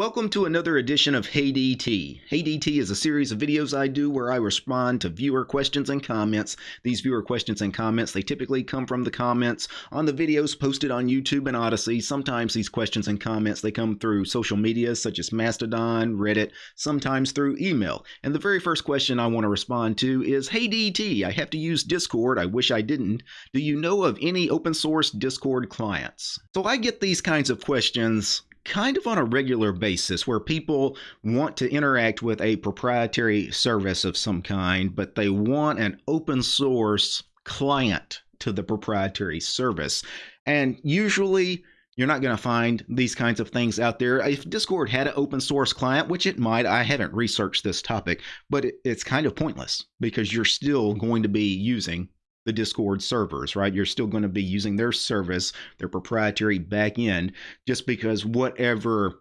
Welcome to another edition of Hey DT. Hey DT is a series of videos I do where I respond to viewer questions and comments. These viewer questions and comments, they typically come from the comments on the videos posted on YouTube and Odysee. Sometimes these questions and comments, they come through social media such as Mastodon, Reddit, sometimes through email. And the very first question I want to respond to is, Hey DT, I have to use Discord. I wish I didn't. Do you know of any open source Discord clients? So I get these kinds of questions kind of on a regular basis where people want to interact with a proprietary service of some kind, but they want an open source client to the proprietary service. And usually, you're not going to find these kinds of things out there. If Discord had an open source client, which it might, I haven't researched this topic, but it's kind of pointless because you're still going to be using the Discord servers, right? You're still going to be using their service, their proprietary backend, just because whatever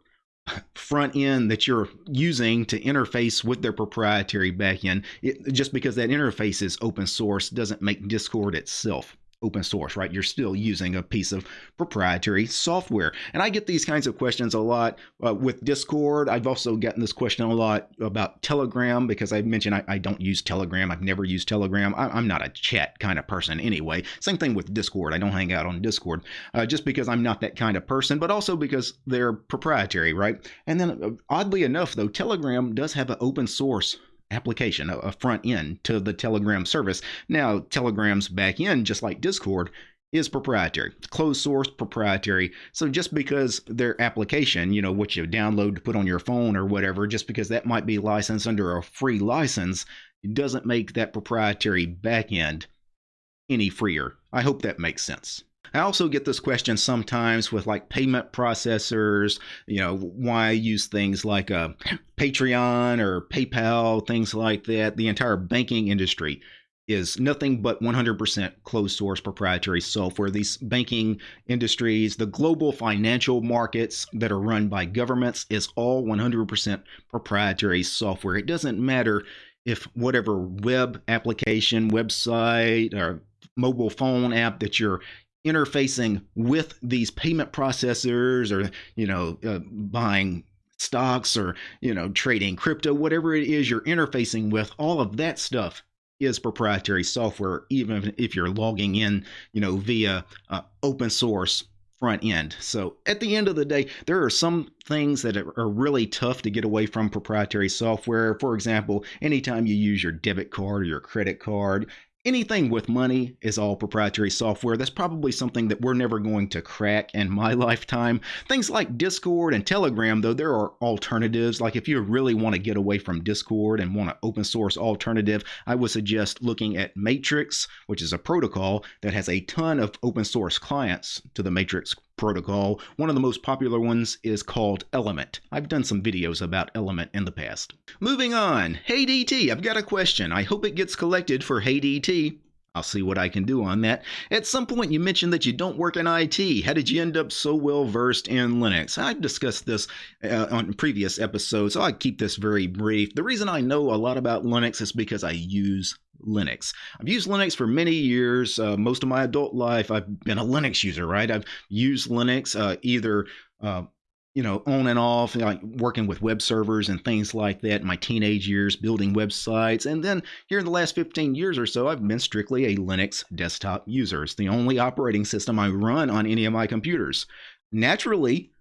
front end that you're using to interface with their proprietary backend, it, just because that interface is open source doesn't make Discord itself open source, right? You're still using a piece of proprietary software. And I get these kinds of questions a lot uh, with Discord. I've also gotten this question a lot about Telegram because I mentioned I, I don't use Telegram. I've never used Telegram. I, am not a chat kind of person anyway. Same thing with Discord. I don't hang out on Discord uh, just because I'm not that kind of person, but also because they're proprietary, right? And then uh, oddly enough, though, Telegram does have an open source application, a, front end to the Telegram service. Now, Telegram's back end, just like Discord, is proprietary, It's closed source proprietary. So just because their application, you know, what you download to put on your phone or whatever, just because that might be licensed under a free license, doesn't make that proprietary backend any freer. I hope that makes sense. I also get this question sometimes with like payment processors, you know, why use things like uh, Patreon or PayPal, things like that. The entire banking industry is nothing but 100% closed source proprietary software. These banking industries, the global financial markets that are run by governments, is all 100% proprietary software. It doesn't matter if whatever web application, website, or mobile phone app that you're interfacing with these payment processors or you know uh, buying stocks or you know trading crypto whatever it is you're interfacing with all of that stuff is proprietary software even if you're logging in you know via uh, open source front end. So at the end of the day there are some things that are really tough to get away from proprietary software. For example anytime you use your debit card or your credit card anything with money is all proprietary software. That's probably something that we're never going to crack in my lifetime. Things like Discord and Telegram, though, there are alternatives. Like if you really want to get away from Discord and want an open source alternative, I would suggest looking at Matrix, which is a protocol that has a ton of open source clients to the Matrix protocol. One of the most popular ones is called Element. I've done some videos about Element in the past. Moving on. Hey DT, I've got a question. I hope it gets collected for Hey DT. I'll see what I can do on that. At some point, you mentioned that you don't work in IT. How did you end up so well versed in Linux? I've discussed this uh, on previous episodes, so I keep this very brief. The reason I know a lot about Linux is because I use Linux. I've used Linux for many years. Uh, most of my adult life, I've been a Linux user, right? I've used Linux uh, either, uh, you know, on and off, like working with web servers and things like that. In my teenage years, building websites, and then here in the last 15 years or so, I've been strictly a Linux desktop user. It's the only operating system I run on any of my computers. Naturally,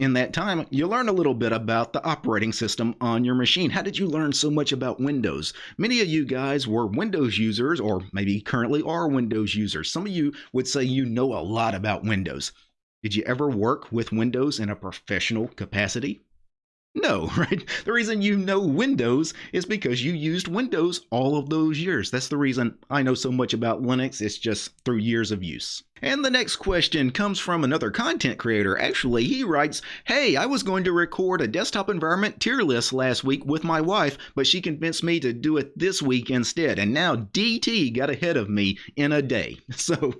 in that time, you learn a little bit about the operating system on your machine. How did you learn so much about Windows? Many of you guys were Windows users, or maybe currently are Windows users. Some of you would say you know a lot about Windows. Did you ever work with Windows in a professional capacity? No, right? The reason you know Windows is because you used Windows all of those years. That's the reason I know so much about Linux. It's just through years of use. And the next question comes from another content creator. Actually, he writes, Hey, I was going to record a desktop environment tier list last week with my wife, but she convinced me to do it this week instead. And now DT got ahead of me in a day. So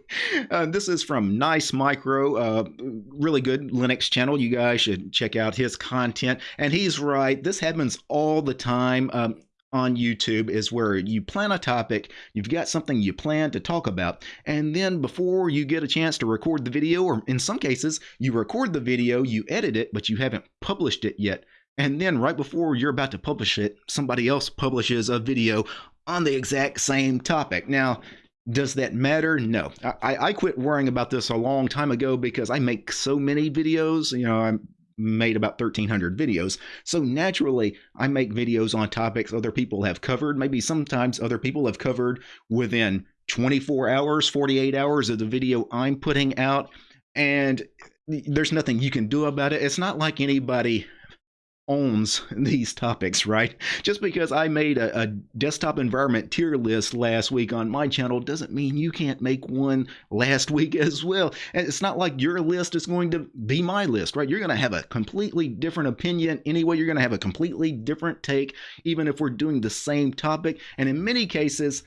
uh, this is from Nice Micro, uh, really good Linux channel. You guys should check out his content. And he's right, this happens all the time. Um, on YouTube is where you plan a topic, you've got something you plan to talk about, and then before you get a chance to record the video, or in some cases, you record the video, you edit it, but you haven't published it yet. And then right before you're about to publish it, somebody else publishes a video on the exact same topic. Now, does that matter? No. I, I quit worrying about this a long time ago because I make so many videos. You know, I'm made about 1300 videos. So naturally, I make videos on topics other people have covered. Maybe sometimes other people have covered within 24 hours, 48 hours of the video I'm putting out. And there's nothing you can do about it. It's not like anybody owns these topics, right? Just because I made a, a, desktop environment tier list last week on my channel doesn't mean you can't make one last week as well. And it's not like your list is going to be my list, right? You're going to have a completely different opinion anyway. You're going to have a completely different take, even if we're doing the same topic. And in many cases,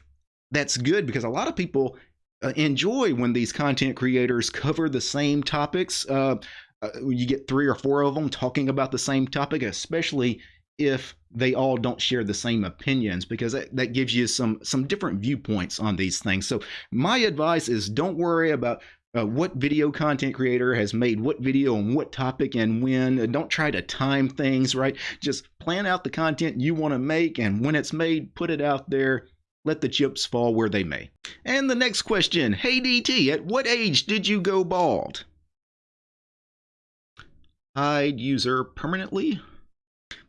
that's good because a lot of people uh, enjoy when these content creators cover the same topics. Uh, uh, you get three or four of them talking about the same topic, especially if they all don't share the same opinions because that, that gives you some some different viewpoints on these things so my advice is don't worry about uh, what video content creator has made what video on what topic and when. Don't try to time things, right? Just plan out the content you want to make, and when it's made, put it out there. Let the chips fall where they may. And the next question Hey DT, at what age did you go bald? Hide user permanently.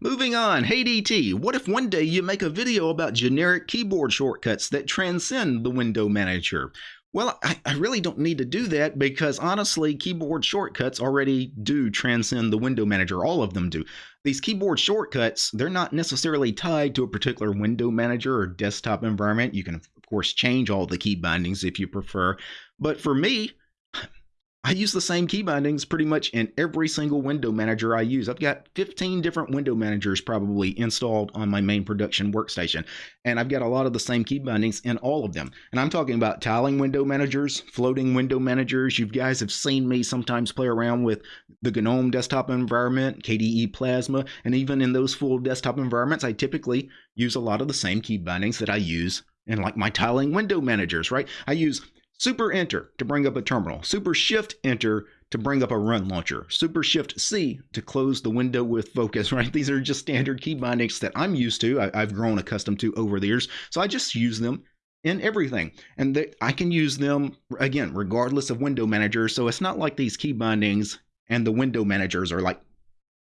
Moving on, hey DT, what if one day you make a video about generic keyboard shortcuts that transcend the window manager? Well, I, I, really don't need to do that because honestly, keyboard shortcuts already do transcend the window manager. All of them do. These keyboard shortcuts, they're not necessarily tied to a particular window manager or desktop environment. You can, of course, change all the key bindings if you prefer. But for me, I use the same key bindings pretty much in every single window manager I use. I've got 15 different window managers probably installed on my main production workstation, and I've got a lot of the same key bindings in all of them. And I'm talking about tiling window managers, floating window managers. You guys have seen me sometimes play around with the GNOME desktop environment, KDE Plasma, and even in those full desktop environments, I typically use a lot of the same key bindings that I use in like my tiling window managers, right? I use Super Enter to bring up a terminal. Super Shift Enter to bring up a run launcher. Super Shift C to close the window with focus, right? These are just standard key bindings that I'm used to, I, have grown accustomed to over the years. So I just use them in everything. And they, I can use them, again, regardless of window manager. So it's not like these key bindings and the window managers are like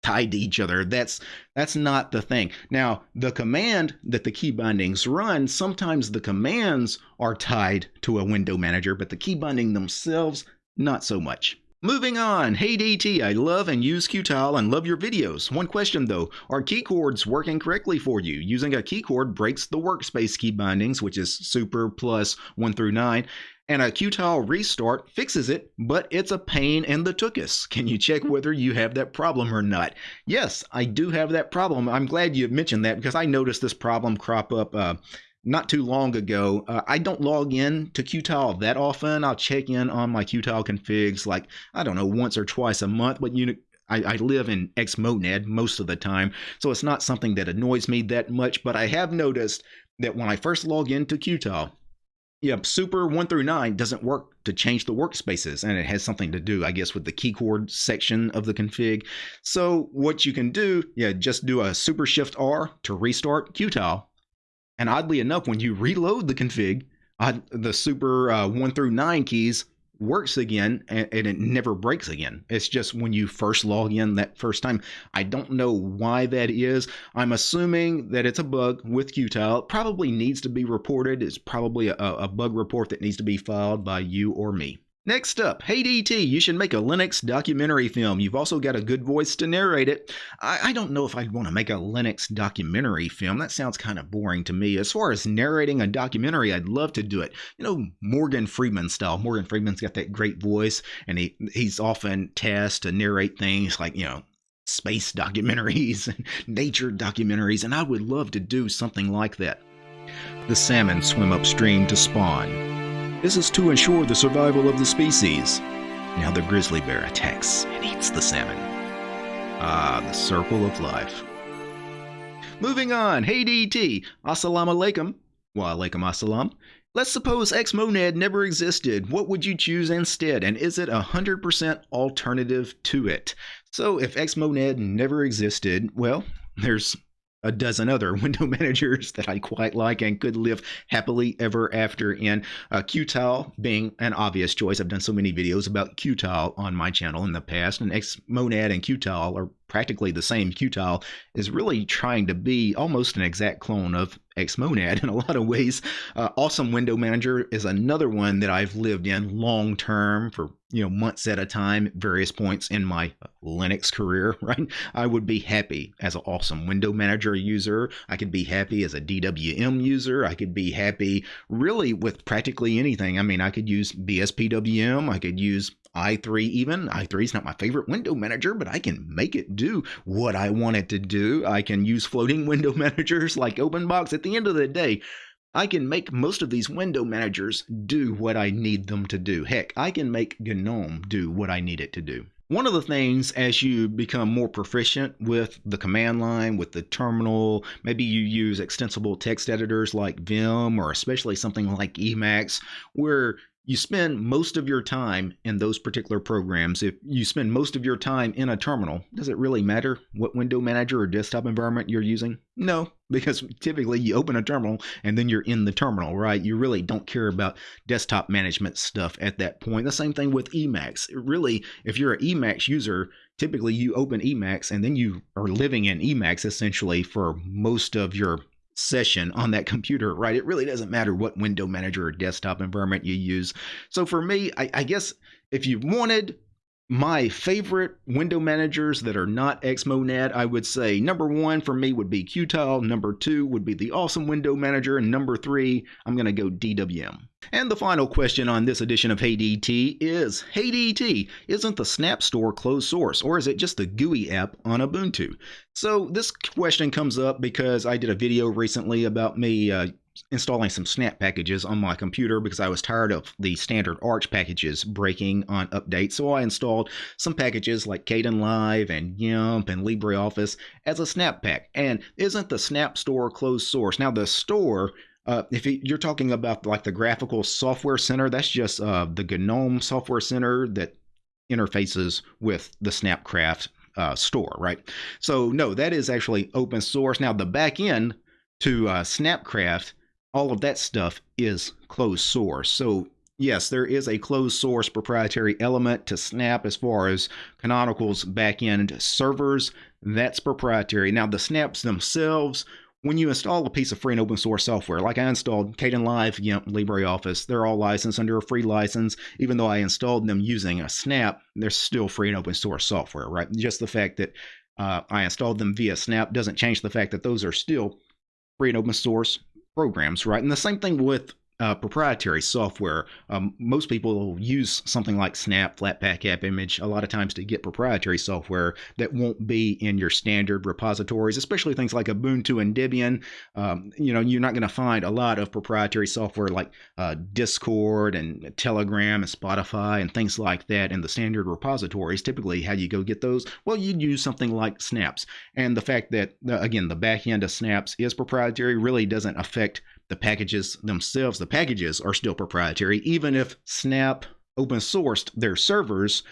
tied to each other. That's that's not the thing. Now, the command that the key bindings run, sometimes the commands are tied to a window manager, but the key binding themselves, not so much. Moving on, hey DT, I love and use Qtile and love your videos. One question though, are key chords working correctly for you? Using a key chord breaks the workspace key bindings, which is super plus 1 through 9, and a Qtile restart fixes it, but it's a pain in the tuchus. Can you check whether you have that problem or not? Yes, I do have that problem. I'm glad you mentioned that because I noticed this problem crop up uh, not too long ago. Uh, I don't log in to Qtile that often. I'll check in on my Qtile configs like, I don't know, once or twice a month, but you I, I, live in Xmonad most of the time, so it's not something that annoys me that much. But I have noticed that when I first log into Qtile, yeah, Super 1 through 9 doesn't work to change the workspaces, and it has something to do, I guess, with the keychord section of the config. So what you can do, yeah, just do a Super Shift R to restart Qtile. And oddly enough, when you reload the config, uh, the Super uh, 1 through 9 keys works again and, and, it never breaks again. It's just when you first log in that first time. I don't know why that is. I'm assuming that it's a bug with Qtile. It probably needs to be reported. It's probably a, a bug report that needs to be filed by you or me. Next up, hey DT, you should make a Linux documentary film. You've also got a good voice to narrate it. I, I don't know if I'd want to make a Linux documentary film. That sounds kind of boring to me. As far as narrating a documentary, I'd love to do it. You know, Morgan Freeman style. Morgan Freeman's got that great voice, and he he's often tasked to narrate things like, you know, space documentaries and nature documentaries, and I would love to do something like that. The salmon swim upstream to spawn. This is to ensure the survival of the species. Now the grizzly bear attacks and eats the salmon. Ah, the circle of life. Moving on, hey DT, assalamu alaikum, wa alaikum assalam. Let's suppose Xmonad never existed. What would you choose instead? And is it a 100% alternative to it? So if Xmonad never existed, well, there's a dozen other window managers that I quite like and could live happily ever after in. Uh, Qtile being an obvious choice. I've done so many videos about Qtile on my channel in the past, and Xmonad and Qtile are practically the same. Qtile is really trying to be almost an exact clone of Xmonad in a lot of ways. Uh, awesome Window Manager is another one that I've lived in long term for you know months at a time at various points in my Linux career. Right, I would be happy as an awesome Window Manager user. I could be happy as a DWM user. I could be happy really with practically anything. I mean, I could use BSPWM. I could use i3 even. i3 is not my favorite window manager, but I can make it do what I want it to do. I can use floating window managers like OpenBox. At the end of the day, I can make most of these window managers do what I need them to do. Heck, I can make GNOME do what I need it to do. One of the things as you become more proficient with the command line, with the terminal, maybe you use extensible text editors like Vim or especially something like Emacs, where you spend most of your time in those particular programs. If you spend most of your time in a terminal, does it really matter what window manager or desktop environment you're using? No, because typically you open a terminal and then you're in the terminal, right? You really don't care about desktop management stuff at that point. The same thing with Emacs. Really, if you're an Emacs user, typically you open Emacs and then you are living in Emacs essentially for most of your session on that computer, right? It really doesn't matter what window manager or desktop environment you use. So for me, I, I guess if you wanted my favorite window managers that are not Xmonad, I would say number one for me would be Qtile, number two would be the Awesome Window Manager, and number three, I'm going to go DWM. And the final question on this edition of Hey DT is Hey DT, isn't the Snap Store closed source, or is it just a GUI app on Ubuntu? So this question comes up because I did a video recently about me uh, installing some snap packages on my computer because I was tired of the standard Arch packages breaking on updates. So I installed some packages like Kdenlive and GIMP and LibreOffice as a snap pack. And isn't the Snap Store closed source? Now the store uh, if you're talking about like the graphical software center, that's just uh, the GNOME software center that interfaces with the Snapcraft uh, store, right? So no, that is actually open source. Now the back end to uh, Snapcraft all of that stuff is closed source. So yes, there is a closed source proprietary element to Snap as far as Canonical's backend servers. That's proprietary. Now the snaps themselves, when you install a piece of free and open source software, like I installed Kdenlive, GIMP, LibreOffice, they're all licensed under a free license. Even though I installed them using a Snap, they're still free and open source software, right? Just the fact that uh, I installed them via Snap doesn't change the fact that those are still free and open source programs, right? And the same thing with uh, proprietary software. Um, most people use something like Snap, Flatpak App Image, a lot of times to get proprietary software that won't be in your standard repositories, especially things like Ubuntu and Debian. Um, you know, you're not going to find a lot of proprietary software like uh, Discord and Telegram and Spotify and things like that in the standard repositories. Typically, how you go get those? Well, you'd use something like Snaps. And the fact that, uh, again, the back end of Snaps is proprietary really doesn't affect the packages themselves, the packages are still proprietary, even if Snap open sourced their servers.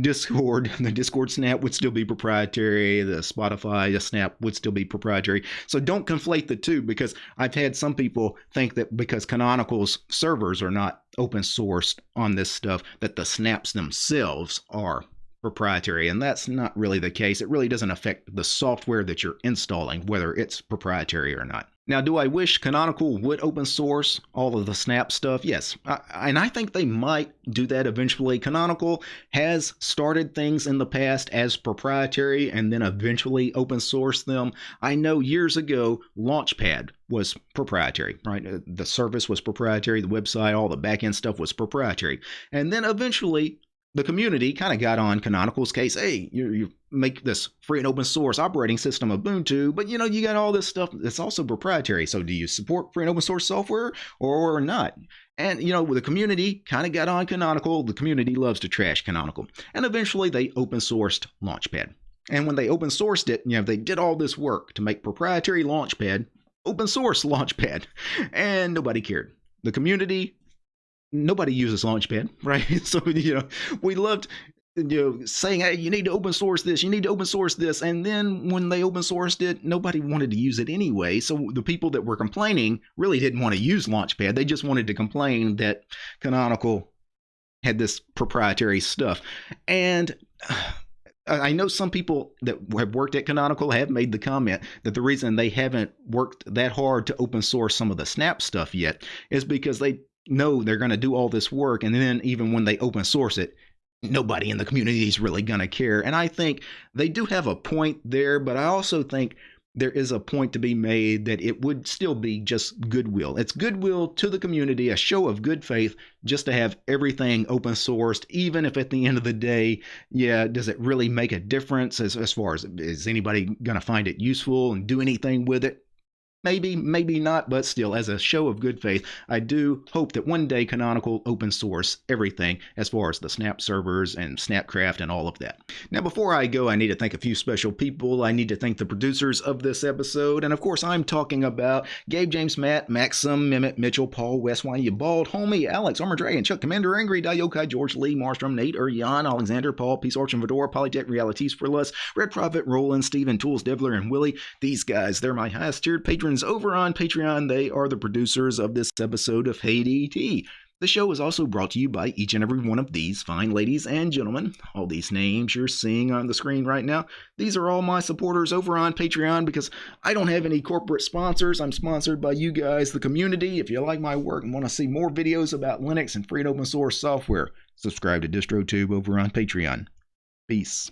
Discord, the Discord Snap would still be proprietary. The Spotify the Snap would still be proprietary. So don't conflate the two because I've had some people think that because Canonical's servers are not open sourced on this stuff, that the snaps themselves are proprietary. And that's not really the case. It really doesn't affect the software that you're installing, whether it's proprietary or not. Now, do I wish Canonical would open source all of the Snap stuff? Yes. I, and I think they might do that eventually. Canonical has started things in the past as proprietary and then eventually open source them. I know years ago, Launchpad was proprietary, right? Uh, the service was proprietary, the website, all the backend stuff was proprietary. And then eventually, the community kind of got on Canonical's case. Hey, you, you make this free and open source operating system Ubuntu, but you know you got all this stuff that's also proprietary. So do you support free and open source software or not? And you know the community kind of got on Canonical. The community loves to trash Canonical, and eventually they open sourced Launchpad. And when they open sourced it, you know, they did all this work to make proprietary Launchpad, open source Launchpad, and nobody cared. The community, nobody uses Launchpad, right? So, you know, we loved you know saying hey you need to open source this you need to open source this and then when they open sourced it nobody wanted to use it anyway. So the people that were complaining really didn't want to use launchpad. They just wanted to complain that canonical had this proprietary stuff. And I know some people that have worked at Canonical have made the comment that the reason they haven't worked that hard to open source some of the Snap stuff yet is because they know they're going to do all this work, and then even when they open source it, nobody in the community is really going to care. And I think they do have a point there, but I also think there is a point to be made that it would still be just goodwill. It's goodwill to the community, a show of good faith, just to have everything open sourced, even if at the end of the day, yeah, does it really make a difference as, as far as is anybody going to find it useful and do anything with it? Maybe, maybe not, but still, as a show of good faith, I do hope that one day Canonical open source everything as far as the Snap servers and Snapcraft and all of that. Now, before I go, I need to thank a few special people. I need to thank the producers of this episode, and of course, I'm talking about Gabe James Matt, Maxim, Mehmet, Mitchell, Paul, West, You Bald, Homie, Alex, Armor Dragon, Chuck, Commander Angry, Dayokai, George Lee, Marstrom, Nate, Jan, Alexander, Paul, Peace Arch and Fedora, Polytech, Realities for Less, Red Prophet, Roland, Steven, Tools, Devler, and Willie. These guys, they're my highest tiered patrons over on Patreon. They are the producers of this episode of Hey DT. The show is also brought to you by each and every one of these fine ladies and gentlemen. All these names you're seeing on the screen right now, these are all my supporters over on Patreon because I don't have any corporate sponsors. I'm sponsored by you guys, the community. If you like my work and want to see more videos about Linux and free and open source software, subscribe to DistroTube over on Patreon. Peace.